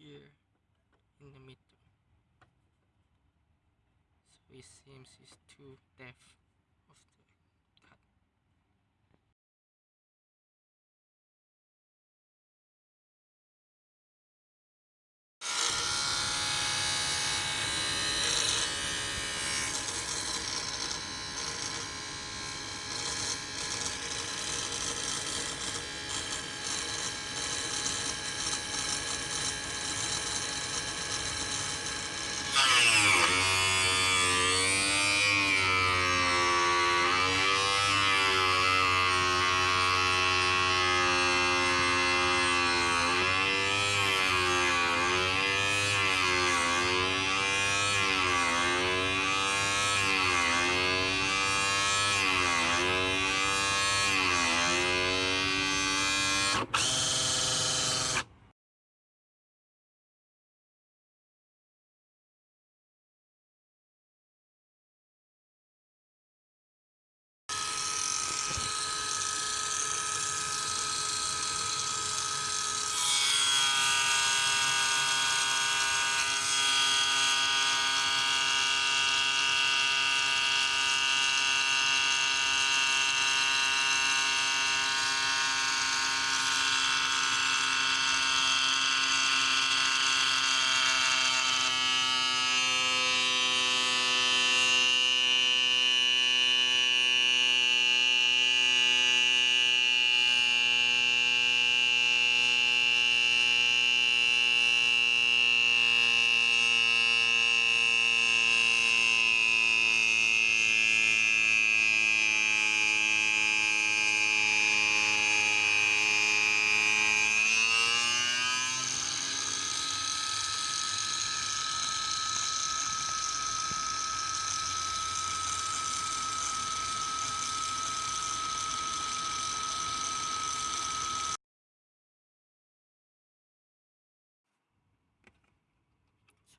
here in the middle. So it seems it's too depth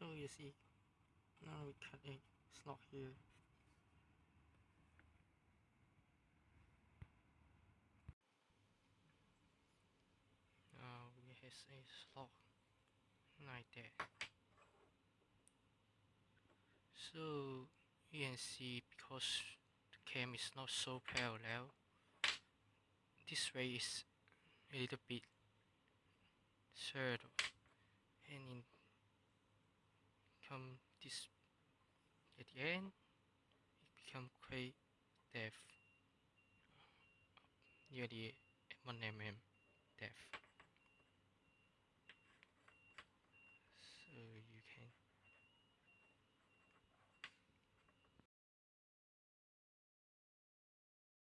So you see, now we cut a slot here. Now we have a slot like that. So you can see because the cam is not so parallel, this way is a little bit shorter and in come this at the end it become quite depth nearly 1 mm depth